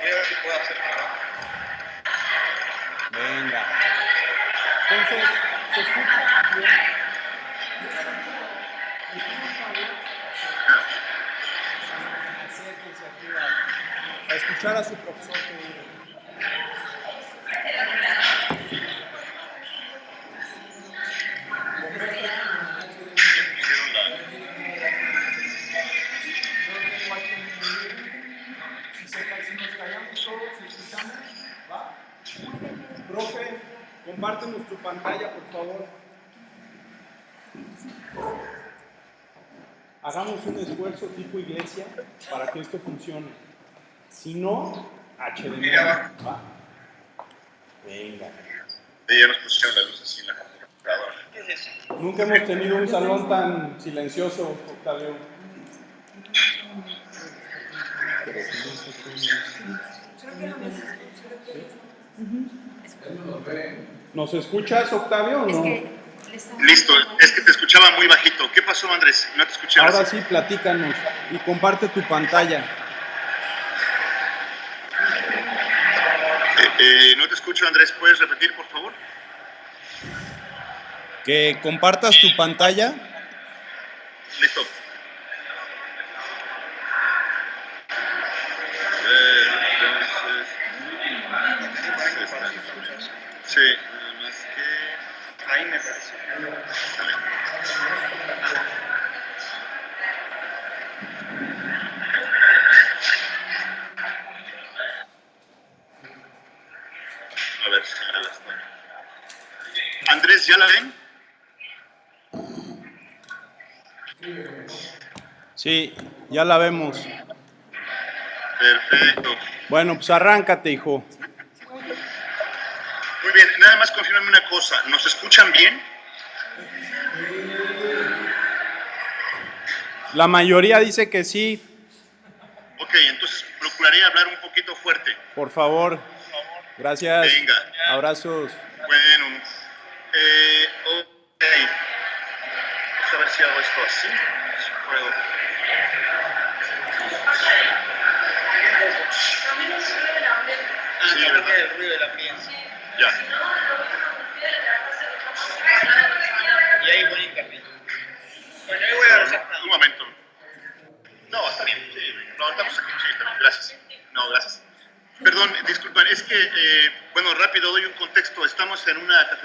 Voy a ver si puedo hacer. Venga. Entonces, ¿se escucha bien? Acérquense aquí a, a escuchar a su profesor. que ¿va? Profe, compártenos tu pantalla, por favor. Hagamos un esfuerzo tipo iglesia para que esto funcione. Si no, HDMI. ¿va? Venga. Ya nos pusieron la luz así en la computadora. ¿Qué es eso? Nunca hemos tenido un salón tan silencioso, Octavio. ¿Nos escuchas, Octavio, o Es no? que Listo, es que te escuchaba muy bajito. ¿Qué pasó, Andrés? No te escuché. Ahora sí, platícanos y comparte tu pantalla. Eh, eh, no te escucho, Andrés. ¿Puedes repetir, por favor? Que compartas tu pantalla. Listo. Ahí me parece. Sale. A ver si me la está. Andrés, ¿ya la ven? Sí, ya la vemos. Perfecto. Bueno, pues arráncate, hijo. Muy bien, nada más confirmame una cosa. ¿Nos escuchan bien? La mayoría dice que sí. Ok, entonces procuraré hablar un poquito fuerte. Por favor. Gracias. Venga. Abrazos. Bueno, eh, ok. Vamos a ver si hago esto así.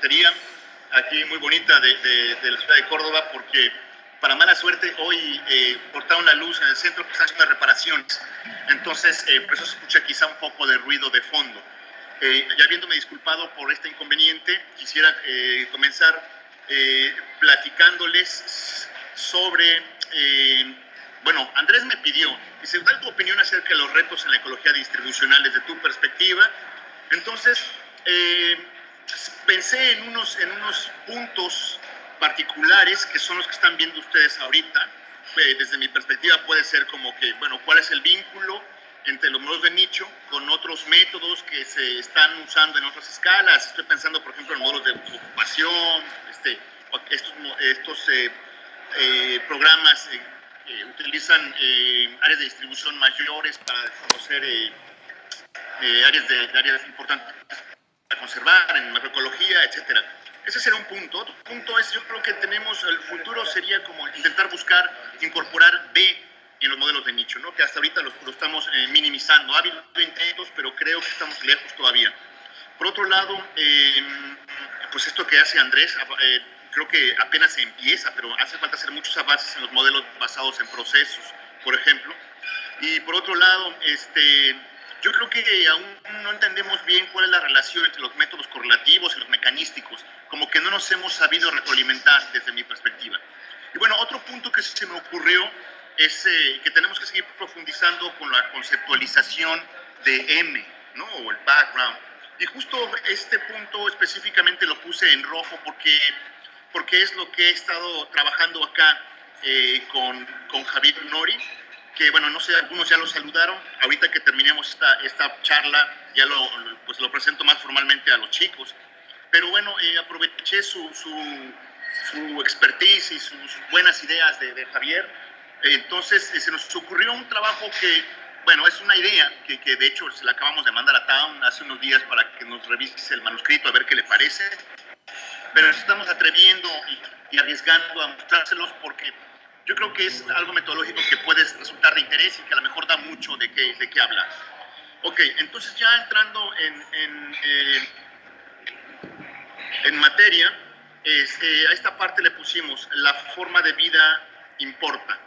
Cafetería aquí muy bonita de, de- de la ciudad de Córdoba porque, para mala suerte, hoy eh, cortaron la luz en el centro que están haciendo reparaciones. Entonces, eh, por eso se escucha quizá un poco de ruido de fondo. Eh, ya habiéndome disculpado por este inconveniente, quisiera eh, comenzar eh, platicándoles sobre, eh, bueno, Andrés me pidió, dice, da tu opinión acerca de los retos en la ecología distribucional desde tu perspectiva. Entonces, pensé en unos, en unos puntos particulares que son los que están viendo ustedes ahorita. Eh, desde mi perspectiva puede ser como que, bueno, ¿cuál es el vínculo entre los modelos de nicho con otros métodos que se están usando en otras escalas? Estoy pensando, por ejemplo, en modelos de ocupación, este, estos, estos eh, eh, programas eh, utilizan eh, áreas de distribución mayores para conocer eh, áreas, de, áreas importantes conservar, en macroecología, etcétera. Ese será un punto. Otro punto es, yo creo que tenemos, el futuro sería como intentar buscar incorporar B en los modelos de nicho, ¿no? que hasta ahorita lo, lo estamos eh, minimizando. Ha habido intentos, pero creo que estamos lejos todavía. Por otro lado, eh, pues esto que hace Andrés, eh, creo que apenas se empieza, pero hace falta hacer muchos avances en los modelos basados en procesos, por ejemplo. Y por otro lado, este, yo creo que aún no entendemos bien cuál es la relación entre los métodos correlativos y los mecanísticos, como que no nos hemos sabido retroalimentar desde mi perspectiva. Y bueno, otro punto que se me ocurrió es eh, que tenemos que seguir profundizando con la conceptualización de M, ¿no? O el background. Y justo este punto específicamente lo puse en rojo porque, porque es lo que he estado trabajando acá eh, con, con Javier Nori, que bueno, no sé, algunos ya lo saludaron. Ahorita que terminemos esta, esta charla, ya lo, pues lo presento más formalmente a los chicos. Pero bueno, eh, aproveché su, su, su expertise y sus buenas ideas de, de Javier. Entonces, eh, se nos ocurrió un trabajo que bueno, es una idea que, que, de hecho se la acabamos de mandar a Town hace unos días para que nos revise el manuscrito a ver qué le parece. Pero nos estamos atreviendo y, y arriesgando a mostrárselos porque yo creo que es algo metodológico que puede resultar de interés y que a lo mejor da mucho de qué, de qué hablar. Ok, entonces ya entrando en, en, eh, en materia, este, a esta parte le pusimos la forma de vida importa.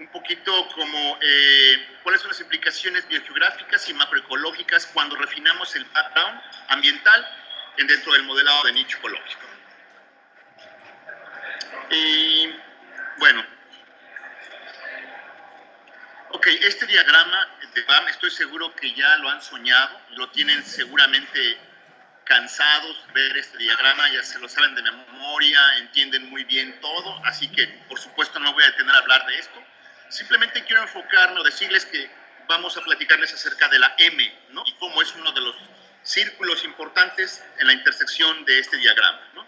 Un poquito como eh, cuáles son las implicaciones biogeográficas y macroecológicas cuando refinamos el background ambiental dentro del modelado de nicho ecológico. Y bueno, ok, este diagrama de BAM estoy seguro que ya lo han soñado, lo tienen seguramente cansados de ver este diagrama, ya se lo saben de memoria, entienden muy bien todo, así que por supuesto no voy a detener a hablar de esto. Simplemente quiero enfocarme o decirles que vamos a platicarles acerca de la M, ¿no? Y cómo es uno de los círculos importantes en la intersección de este diagrama, ¿no?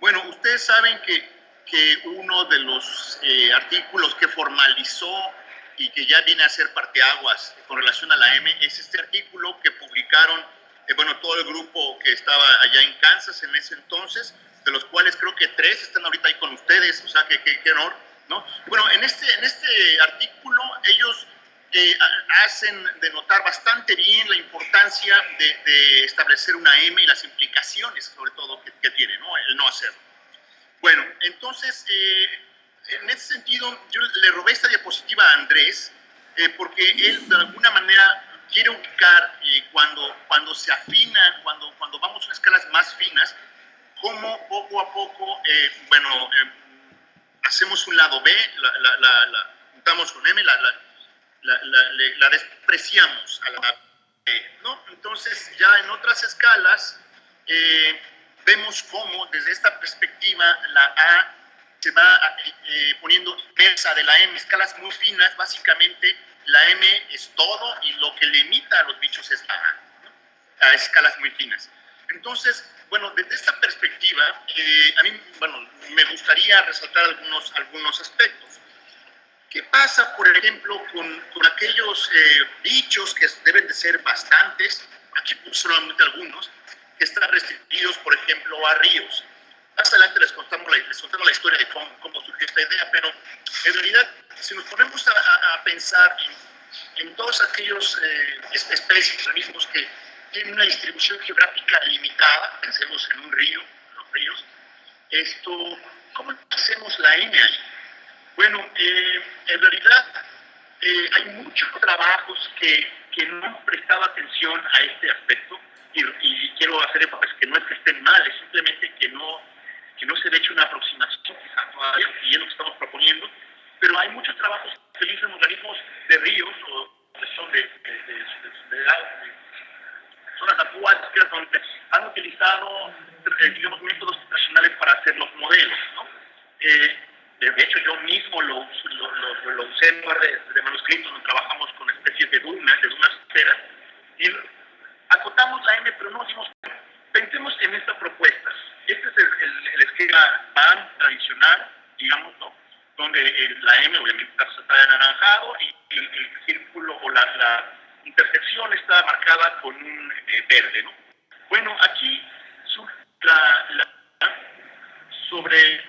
Bueno, ustedes saben que, que uno de los eh, artículos que formalizó y que ya viene a ser parteaguas con relación a la M es este artículo que publicaron eh, bueno, todo el grupo que estaba allá en Kansas en ese entonces, de los cuales creo que tres están ahorita ahí con ustedes, o sea, que qué honor, ¿no? Bueno, en este, en este artículo ellos eh, hacen denotar bastante bien la importancia de, de, establecer una M y las implicaciones, sobre todo, que, que tiene, ¿no? El no hacerlo. Bueno, entonces, eh, en ese sentido, yo le robé esta diapositiva a Andrés, eh, porque él de alguna manera quiere ubicar eh, cuando, cuando se afina, cuando, cuando vamos a escalas más finas, cómo poco a poco, eh, bueno, eh, hacemos un lado B, la, la, la, la juntamos con M, la, despreciamos a la B, ¿no? Entonces, ya en otras escalas, eh, vemos cómo desde esta perspectiva la A se va eh, poniendo inversa de la M, escalas muy finas, básicamente la M es todo y lo que limita a los bichos es la A, a escalas muy finas. Entonces, bueno, desde esta perspectiva, eh, a mí, bueno, me gustaría resaltar algunos, algunos aspectos. ¿Qué pasa, por ejemplo, con, con aquellos eh, bichos que deben de ser bastantes, aquí solamente algunos, que están restringidos, por ejemplo, a ríos? Más adelante les contamos la, les contamos la historia de cómo, cómo, surgió esta idea, pero en realidad, si nos ponemos a, a, pensar en, en, todos aquellos eh, especies, organismos que tienen una distribución geográfica limitada, pensemos en un río, los ríos, esto, ¿cómo hacemos la N ahí? Bueno, eh, en realidad eh, hay muchos trabajos que, que no han prestado atención a este aspecto y, y quiero hacer énfasis que no es que estén mal, es simplemente que no que no se le hecho una aproximación quizá todavía, y es lo que estamos proponiendo, pero hay muchos trabajos que utilizan organismos de ríos o que son de, de, de, de zonas acuáticas donde han utilizado, eh, digamos, métodos tradicionales para hacer los modelos, ¿no? Eh, de hecho, yo mismo lo, lo, lo, lo usé en lugar de, de manuscritos, donde trabajamos con especies de dunas, de dunas enteras, y acotamos la M, pero no decimos, pensemos en esta propuesta. Este es el, el, el esquema BAM tradicional, digamos, ¿no? donde la M obviamente está anaranjado y el, círculo o la, la, intersección está marcada con un eh, verde. ¿no? Bueno, aquí surge la, la, sobre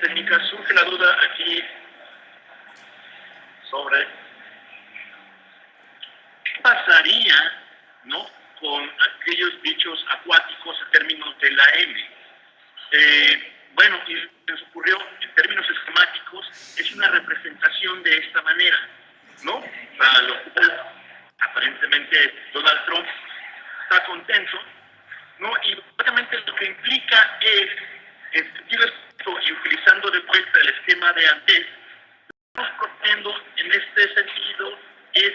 técnica surge la duda aquí sobre qué pasaría ¿no? Con aquellos bichos acuáticos en términos de la M. Eh, bueno, y les ocurrió en términos esquemáticos, es una representación de esta manera, ¿no? Para lo cual aparentemente Donald Trump está contento, ¿no? Y básicamente lo que implica es, en sentido esto, y utilizando de vuelta el esquema de antes, lo que estamos proponiendo en este sentido es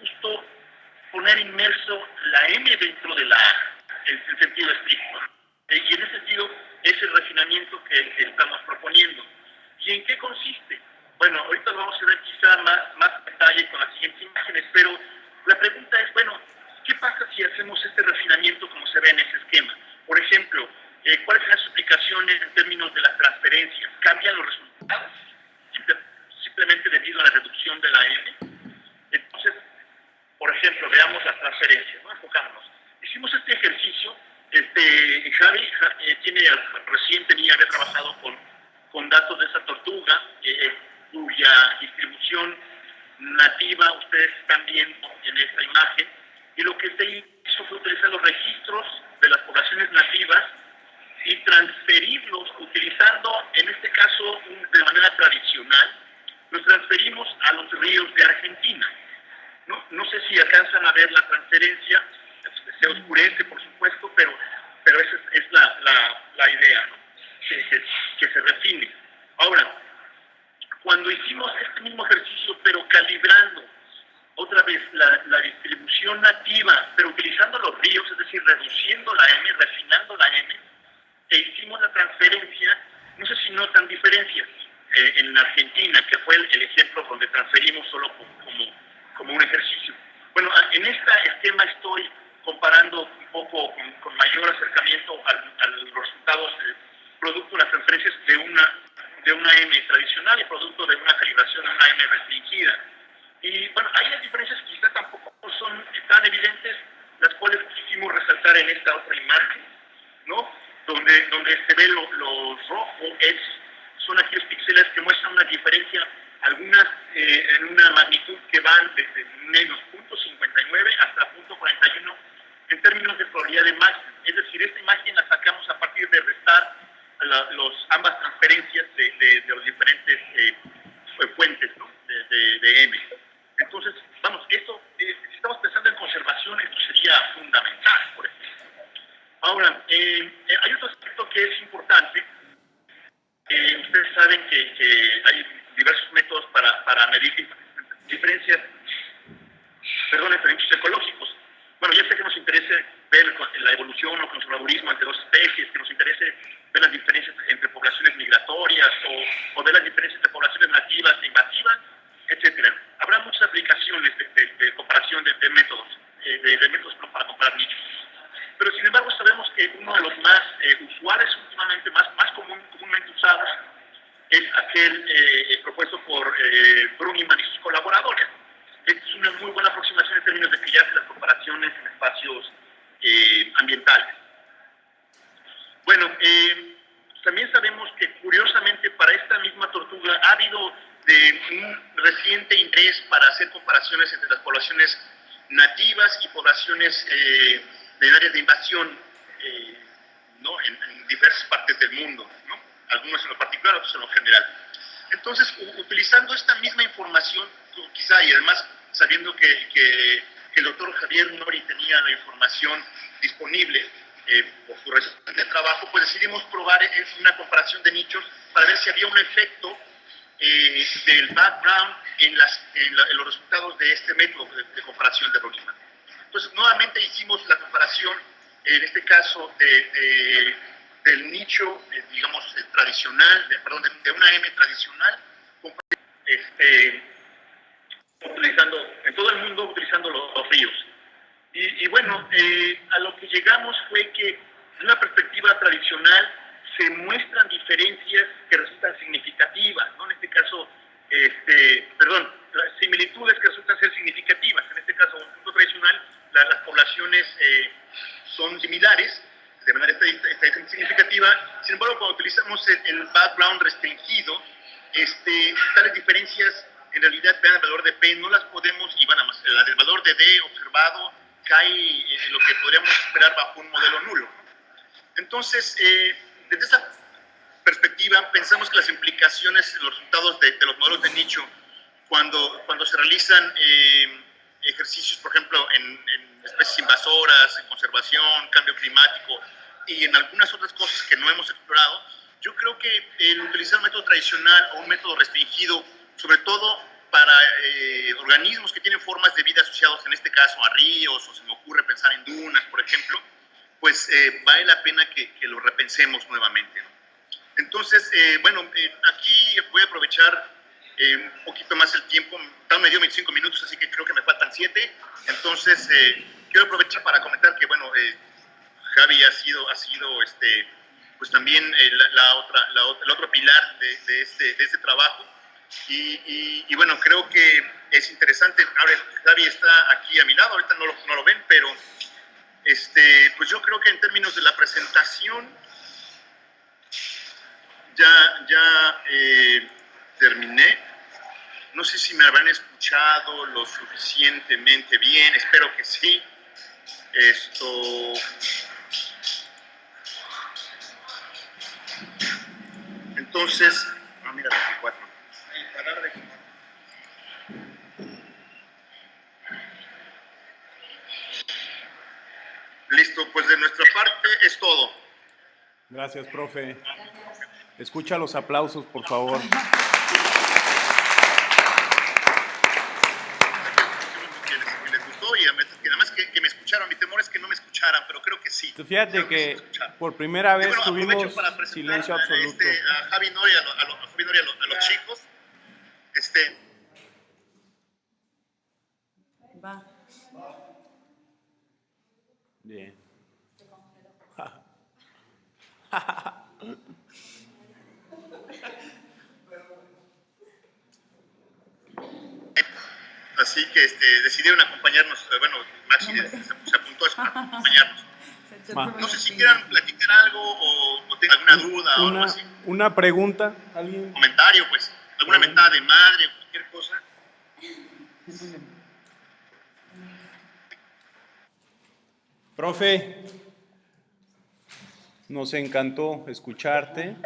justo poner inmerso la M dentro de la A, en el sentido estricto. Y en ese sentido es el refinamiento que, que, estamos proponiendo. ¿Y en qué consiste? Bueno, ahorita vamos a ver quizá más, más detalle con las siguientes imágenes, pero la pregunta es, bueno, ¿qué pasa si hacemos este refinamiento como se ve en ese esquema? Por ejemplo, eh, ¿cuáles son las implicaciones en términos de las transferencias? ¿Cambian los resultados? Simplemente debido a la reducción de la M. Por ejemplo, veamos las transferencias, ¿no? Enfocándonos. Hicimos este ejercicio, este, Javi eh, tiene, recién tenía, había trabajado con, con datos de esa tortuga, eh, cuya distribución nativa ustedes están viendo en esta imagen, y lo que se hizo fue utilizar los registros de las poblaciones nativas y transferirlos utilizando, en este caso, de manera tradicional, los transferimos a los ríos de Argentina. No, no sé si alcanzan a ver la transferencia, se oscurece, por supuesto, pero, pero esa es, la, la, la, idea, ¿no? que, que se refine. Ahora, cuando hicimos este mismo ejercicio, pero calibrando otra vez la, la, distribución nativa, pero utilizando los ríos, es decir, reduciendo la M, refinando la M, e hicimos la transferencia, no sé si notan diferencias eh, en Argentina, que fue el, ejemplo donde transferimos solo como, como, un ejercicio. Bueno, en este esquema estoy comparando un poco con, mayor acercamiento a los resultados producto de las transferencias de una de una M tradicional y producto de una calibración de una M restringida. Y bueno, ahí las diferencias quizá tampoco son tan evidentes, las cuales quisimos resaltar en esta otra imagen, ¿no? Donde, donde se ve lo, lo rojo es, son aquellos píxeles que muestran una diferencia, algunas eh, en una magnitud que van desde menos 0.59 hasta 0.41 en términos de probabilidad de máxima. Es decir, esta imagen la sacamos a partir de restar los, ambas transferencias de los diferentes eh, fuentes ¿no? de, de, M. Entonces, vamos, esto, eh, si estamos pensando en conservación, esto sería fundamental, por ejemplo. Ahora, eh, eh hay otro aspecto que es importante. Eh, ustedes saben que, que, hay diversos métodos para, para medir diferencias, perdón, diferencias ecológicos. Bueno, ya sé que nos interesa ver la evolución o conservadurismo entre dos especies, que nos interese ver las diferencias entre poblaciones migratorias o, o ver las diferencias entre poblaciones nativas e invasivas, etcétera. Habrá muchas aplicaciones de, de, comparación de, métodos, eh, de, métodos para comparar nichos. Pero sin embargo sabemos que uno de los más eh, usuales últimamente, más, más común, comúnmente usados, es aquel eh, propuesto por eh, Bruniman y sus colaboradores. Es una muy buena aproximación en términos de que ya hace las comparaciones en espacios ambientales. Bueno, eh, también sabemos que curiosamente para esta misma tortuga ha habido de un reciente interés para hacer comparaciones entre las poblaciones nativas y poblaciones eh, de áreas de invasión eh, ¿no? en, en, diversas partes del mundo, ¿no? algunos en lo particular, otros en lo general. Entonces, utilizando esta misma información, quizá y además sabiendo que, que, el doctor Javier Nori tenía la información disponible, eh, por su reciente trabajo, pues decidimos probar una comparación de nichos para ver si había un efecto eh, del background en, las, en, la, en, los resultados de este método de, de comparación de Brockman. Entonces, nuevamente hicimos la comparación, en este caso, de, de, del nicho, eh, digamos, tradicional, perdón, de, una M tradicional, este, utilizando, en todo el mundo utilizando los, los ríos. Y, y bueno, eh, a lo que llegamos fue que, de una perspectiva tradicional, se muestran diferencias que resultan significativas, ¿no? En este caso, este, perdón, similitudes que resultan ser significativas. En este caso, un punto tradicional, la, las poblaciones eh, son similares, de manera estadística significativa. Sin embargo, cuando utilizamos el, el background restringido, este, tales diferencias en realidad vean el valor de P, no las podemos, y van a más, el valor de D observado cae en lo que podríamos esperar bajo un modelo nulo. Entonces, eh, desde esa perspectiva, pensamos que las implicaciones, los resultados de, de los modelos de nicho, cuando, cuando se realizan eh, ejercicios, por ejemplo, en, en, especies invasoras, en conservación, cambio climático y en algunas otras cosas que no hemos explorado, yo creo que el utilizar un método tradicional o un método restringido, sobre todo para eh, organismos que tienen formas de vida asociados, en este caso a ríos, o se me ocurre pensar en dunas, por ejemplo, pues eh, vale la pena que, que, lo repensemos nuevamente. Entonces, eh, bueno, eh, aquí voy a aprovechar un poquito más el tiempo, tal me dio 25 minutos, así que creo que me faltan 7, entonces quiero aprovechar para comentar que, bueno, Javi ha sido, ha sido este, pues también la, otra, el otro pilar de, este, de este trabajo. Y, bueno, creo que es interesante. Ahora, Javi está aquí a mi lado, ahorita no lo, no lo ven, pero este, pues yo creo que en términos de la presentación, ya, ya eh, terminé. No sé si me habrán escuchado lo suficientemente bien, espero que sí. Esto. Entonces, ah, mira, 24. Y parar de Listo, pues de nuestra parte es todo. Gracias, profe. Escucha los aplausos, por favor. Que les, que les gustó y además que, nada más que, que me escucharon. Mi temor es que no me escucharan, pero creo que sí. Fíjate que escucharon. por primera vez bueno, aprovecho tuvimos para silencio absoluto. este, a Javi Nori, a, lo- a lo- a Javi Nori, a, lo- a los chicos. Este, Va. Bien. así que este, decidieron acompañarnos. eh, Bueno, Maxi se, se apuntó a acompañarnos. No sé si quieran platicar algo o, o tengan alguna duda o algo así. una pregunta, ¿alguien? Comentario, pues. Alguna mentada de madre o cualquier cosa. Profe, nos encantó escucharte.